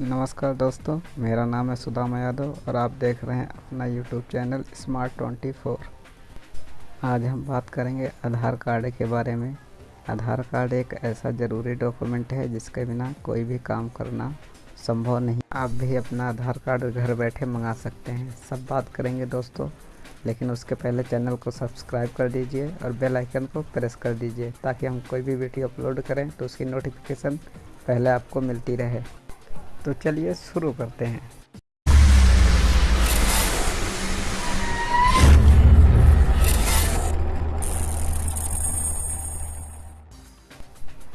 नमस्कार दोस्तों, मेरा नाम है सुदामा यादव और आप देख रहे हैं अपना YouTube channel smart twenty four. आज हम बात करेंगे आधार कार्ड के बारे में। आधार कार्ड एक ऐसा ज़रूरी डॉक्यूमेंट है जिसके बिना कोई भी काम करना संभव नहीं। आप भी अपना आधार कार्ड घर बैठे मंगा सकते हैं। सब बात करेंगे दोस्तों, लेकिन उसके पहले चैनल को सब्सक्राइब कर दीजिए और बेल आइकन को प्रेस कर दीजिए ताकि हम कोई भी वीडियो अपलोड करें तो उसकी नोटिफिकेशन पहले आपको मिलती रहे। तो चलिए शुरू करते हैं।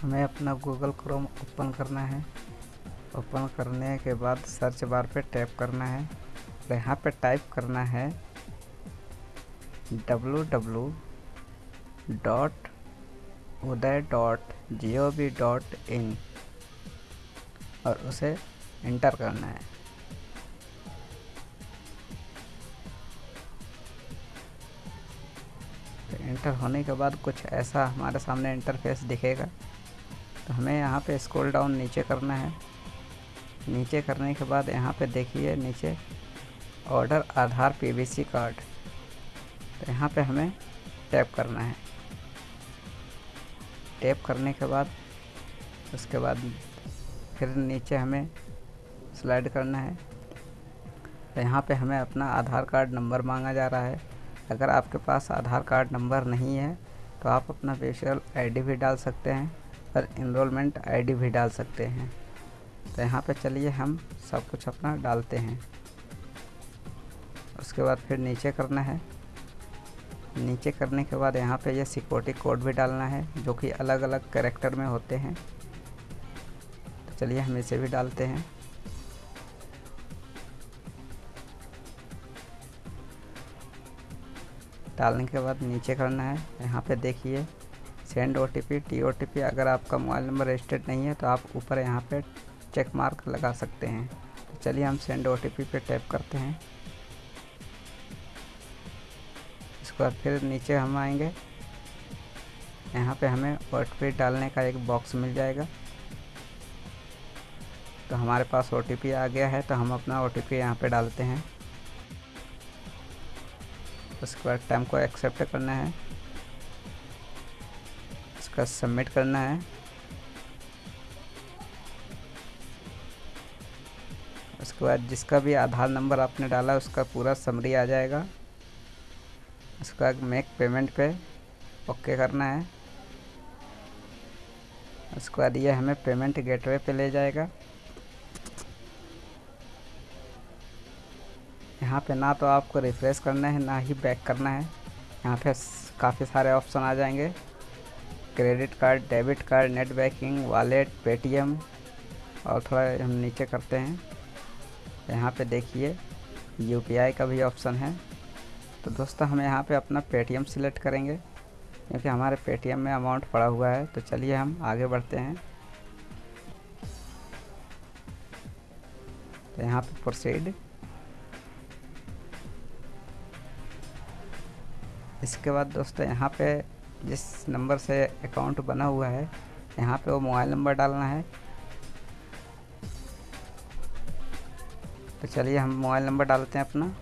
हमें अपना गूगल क्रोम ओपन करना है। ओपन करने के बाद सर्च बार पे टैप करना है। और यहाँ पे टाइप करना है W W dot Uday dot G O V dot in और उसे इंटर करना है। तो इंटर होने के बाद कुछ ऐसा हमारे सामने इंटरफेस दिखेगा। तो हमें यहाँ पे स्क्रॉल डाउन नीचे करना है। नीचे करने के बाद यहाँ पे देखिए नीचे ऑर्डर आधार पीवीसी कार्ड तो यहाँ पे हमें टैप करना है। टैप करने के बाद उसके बाद फिर नीचे हमें स्लाइड करना है। तो यहाँ पे हमें अपना आधार कार्ड नंबर मांगा जा रहा है। अगर आपके पास आधार कार्ड नंबर नहीं है तो आप अपना फेशियल आईडी भी डाल सकते हैं और इनरोलमेंट आईडी भी डाल सकते हैं। तो यहाँ पे चलिए हम सब कुछ अपना डालते हैं। उसके बाद फिर नीचे करना है। नीचे करने के बाद यहाँ पे ये यह सिक्योरिटी कोड भी डालना है, जो कि अलग अलग करेक्टर में होते हैं। तो चलिए हम इसे भी डालते हैं। डालने के बाद नीचे करना है। यहाँ पे देखिए send O T P T O T P अगर आपका मोबाइल नंबर रजिस्टर्ड नहीं है तो आप ऊपर यहाँ पे चेक मार्क लगा सकते हैं। तो चलिए हम सेंड ओ टी पी पे टैप करते हैं। इसके बाद फिर नीचे हम आएँगे। यहाँ पे हमें ओ टी पी डालने का एक बॉक्स मिल जाएगा। तो हमारे पास ओ टी पी आ गया है तो हम अपना ओ टी पी यहाँ पर डालते हैं। उसके बाद टाइम को एक्सेप्ट करना है। उसका सबमिट करना है। उसके बाद जिसका भी आधार नंबर आपने डाला, उसका पूरा समरी आ जाएगा। उसके बाद मेक पेमेंट पे ओके करना है। उसके बाद ये हमें पेमेंट गेटवे पे ले जाएगा। यहाँ पे ना तो आपको रिफ़्रेश करना है, ना ही बैक करना है। यहाँ पे काफ़ी सारे ऑप्शन आ जाएँगे। Credit card debit card net banking wallet Paytm और थोड़ा हम नीचे करते हैं। यहाँ पे देखिए यूपीआई का भी ऑप्शन है। तो दोस्तों, हम यहाँ पे अपना पेटीएम सिलेक्ट करेंगे। क्योंकि हमारे पेटीएम में अमाउंट पड़ा हुआ है। तो चलिए हम आगे बढ़ते हैं। तो यहाँ पे प्रोसीड इसके बाद दोस्तों यहाँ पे जिस नंबर से अकाउंट बना हुआ है, यहाँ पे वो मोबाइल नंबर डालना है। तो चलिए हम मोबाइल नंबर डालते हैं अपना।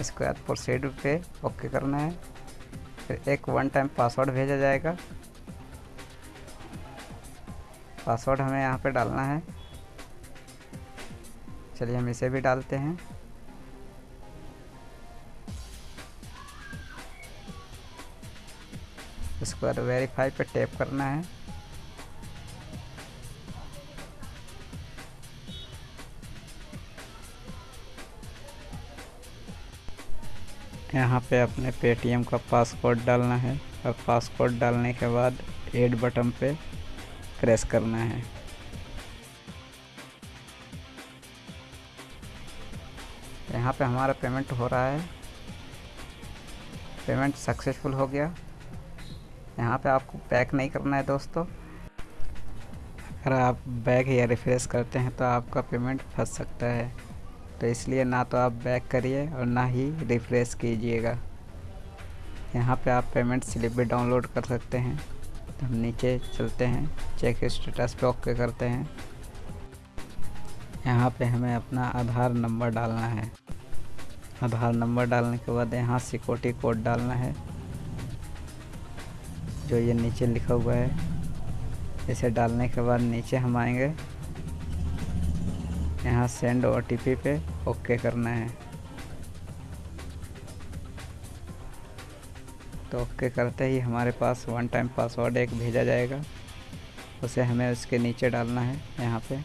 इसके बाद प्रोसीड पे ओके करना है। फिर एक वन टाइम पासवर्ड भेजा जाएगा। पासवर्ड हमें यहाँ पे डालना है। चलिए हम इसे भी डालते हैं। उसके बाद वेरीफाई पे टैप करना है। यहाँ पे अपने पेटीएम का पासवर्ड डालना है। और पासवर्ड डालने के बाद एड बटन पे प्रेस करना है। यहाँ पे हमारा पेमेंट हो रहा है। पेमेंट सक्सेसफुल हो गया। यहाँ पे आपको पैक नहीं करना है दोस्तों। अगर आप बैक या रिफ्रेश करते हैं तो आपका पेमेंट फंस सकता है। तो इसलिए ना तो आप बैक करिए और ना ही रिफ्रेश कीजिएगा। यहाँ पे आप पेमेंट स्लिप भी डाउनलोड कर सकते हैं। हम नीचे चलते हैं चेक स्टेटस पे ओके करते हैं। यहाँ पे हमें अपना आधार नंबर डालना है। आधार नंबर डालने के बाद यहाँ सिक्योरिटी कोड डालना है, जो ये नीचे लिखा हुआ है। इसे डालने के बाद नीचे हम आएँगे। यहाँ सेंड ओ पे ओके करना है। तो ओके करते ही हमारे पास वन टाइम पासवर्ड एक भेजा जाएगा। उसे हमें उसके नीचे डालना है, यहाँ पे।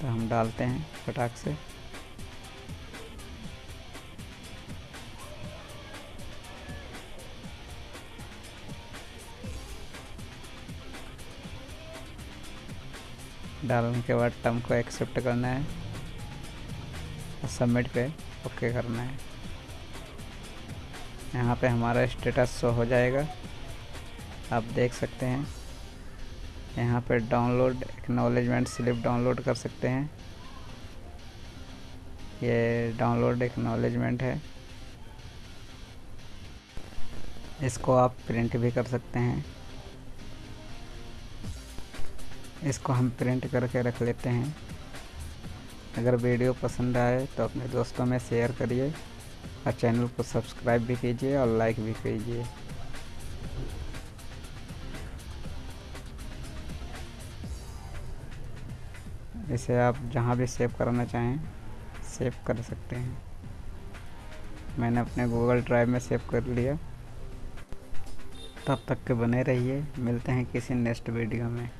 तो हम डालते हैं फटाक से। डालने के बाद टर्म को एक्सेप्ट करना है। और सबमिट पे ओके करना है। यहाँ पे हमारा स्टेटस शो हो जाएगा। आप देख सकते हैं। यहाँ पे डाउनलोड एक्नॉलेजमेंट स्लिप डाउनलोड कर सकते हैं। ये डाउनलोड एक्नॉलेजमेंट है। इसको आप प्रिंट भी कर सकते हैं। इसको हम प्रिंट करके रख लेते हैं। अगर वीडियो पसंद आए तो अपने दोस्तों में शेयर करिए। और चैनल को सब्सक्राइब भी कीजिए और लाइक भी कीजिए। इसे आप जहाँ भी सेव करना चाहें, सेव कर सकते हैं। मैंने अपने गूगल ड्राइव में सेव कर लिया। तब तक के बने रहिए। मिलते हैं किसी नेक्स्ट वीडियो में।